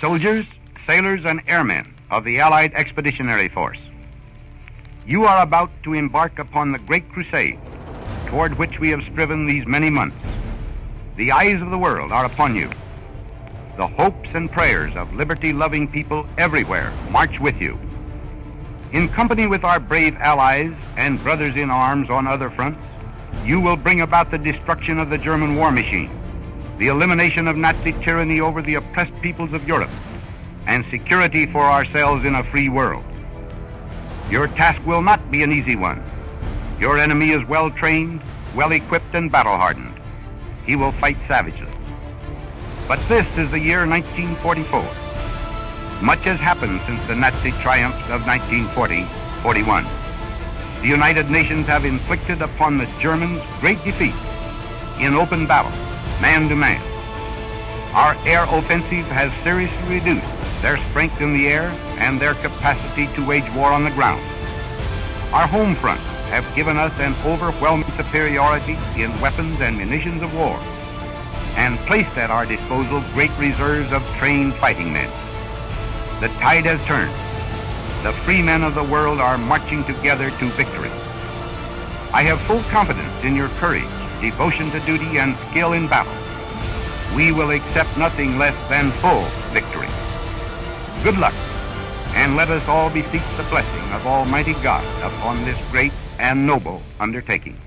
soldiers, sailors, and airmen of the Allied Expeditionary Force. You are about to embark upon the great crusade toward which we have striven these many months. The eyes of the world are upon you. The hopes and prayers of liberty loving people everywhere march with you. In company with our brave allies and brothers in arms on other fronts, you will bring about the destruction of the German war machine, the elimination of Nazi tyranny over the oppressed peoples of Europe, and security for ourselves in a free world. Your task will not be an easy one. Your enemy is well trained, well equipped, and battle hardened. He will fight savagely. But this is the year 1944. Much has happened since the Nazi triumphs of 1940 41. The United Nations have inflicted upon the Germans great defeat in open battle, man to man. Our air offensive has seriously reduced their strength in the air and their capacity to wage war on the ground. Our home fronts have given us an overwhelming superiority in weapons and munitions of war and placed at our disposal great reserves of trained fighting men. The tide has turned. The free men of the world are marching together to victory. I have full confidence in your courage, devotion to duty, and skill in battle. We will accept nothing less than full victory. Good luck, and let us all beseech the blessing of Almighty God upon this great and noble undertaking.